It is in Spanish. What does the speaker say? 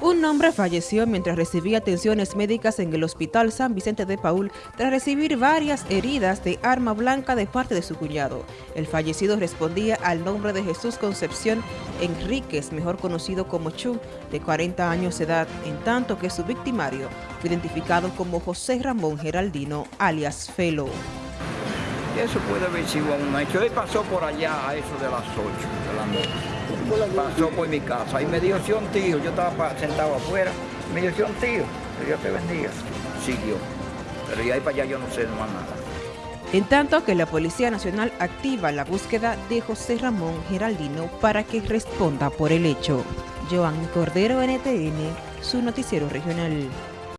Un hombre falleció mientras recibía atenciones médicas en el Hospital San Vicente de Paul tras recibir varias heridas de arma blanca de parte de su cuñado. El fallecido respondía al nombre de Jesús Concepción Enríquez, mejor conocido como Chu, de 40 años de edad, en tanto que su victimario fue identificado como José Ramón Geraldino, alias Felo. Eso puede haber sido un hecho. Él pasó por allá a eso de las 8 de la noche. Pasó por mi casa y me dio un tío. Yo estaba sentado afuera. Me dio un tío. Que Dios te bendiga. Siguió. Pero ya ahí para allá yo no sé más nada. En tanto que la Policía Nacional activa la búsqueda de José Ramón Geraldino para que responda por el hecho. Joan Cordero, NTN, su noticiero regional.